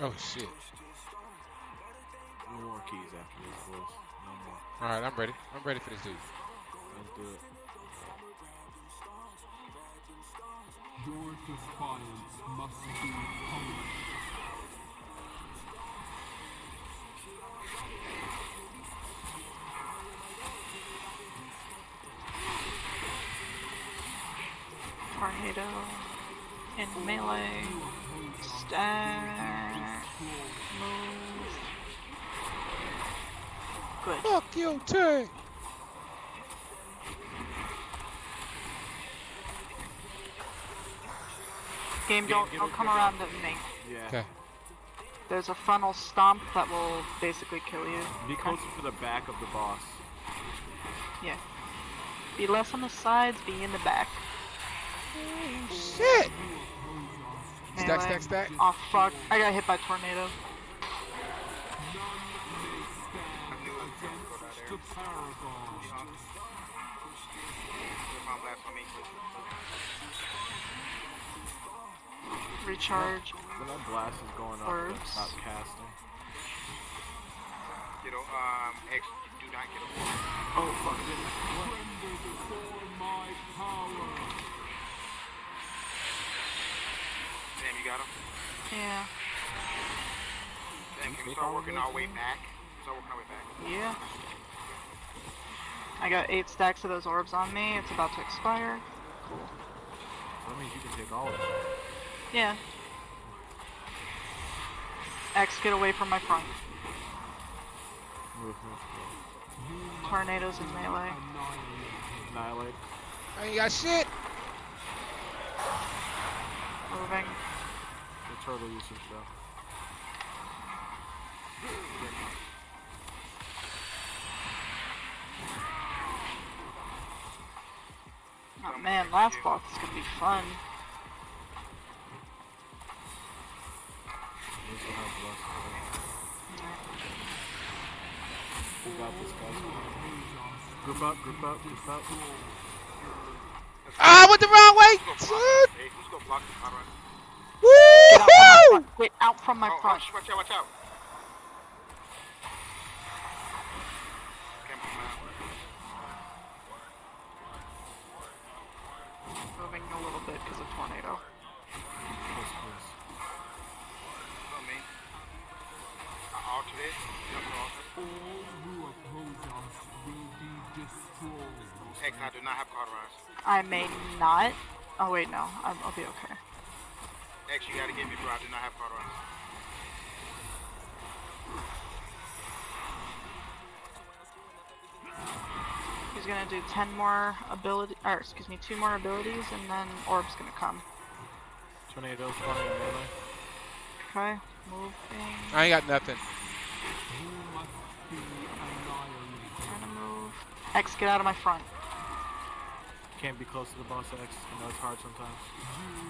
Oh shit. No more keys after this, boys. No more. All right, I'm ready. I'm ready for this dude. Let's do it. Your defiance must be punished. Tornado in melee. Stack. Move. Good. Fuck you, Tank. Game, don't, get don't come it. around to me. Yeah. Okay. There's a funnel stomp that will basically kill you. Be closer to the back of the boss. Yeah. Be less on the sides, be in the back. Shit. Stack, Melee. stack, stack. Oh fuck, I got hit by tornado. Recharge. When that blast is going up, Orbs. then stop casting. Get um, X, do not get over. Oh, fuck. it. Tremble before my power. Damn, you got him? Yeah. Damn, can we start working our way back? Start working our way back. Yeah. I got eight stacks of those orbs on me. It's about to expire. Cool. That means you can take all of it. Yeah. X, get away from my front. Move, move, move. Tornadoes in melee. Annihilate. I ain't got shit. Moving. The turtle usage, though. Oh man, last boss is gonna be fun. We still have bless. We got this, guys. Group up, group up, group up. Ah, I went the wrong way. Who's gonna block? Shit. Hey, who's gonna block the power? Woohoo! Get out from my Oh, front. oh, watch out, watch out. Can't move now. Moving a little bit because of tornado. Yes, please. Not me. I altered it. Jump to alter. All who oppose us will be destroyed. X, I do not have cauterized. I may not. Oh wait, no. I'm, I'll be okay. X, you gotta get me, bro. I do not have cauterized. He's gonna do 10 more ability, or excuse me, two more abilities, and then Orb's gonna come. Tornadoes running melee. Okay, moving. I ain't got nothing. You must be annihilated. Trying to move. X, get out of my front. Can't be close to the boss X. I know it's hard sometimes.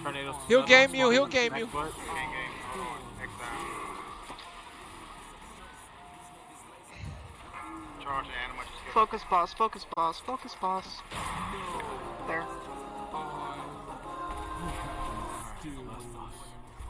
Tornadoes. He'll game you, he'll game you. foot. Gang, gang. Hold on. X down. Charge the animal. Just get Focus boss, focus boss, focus boss.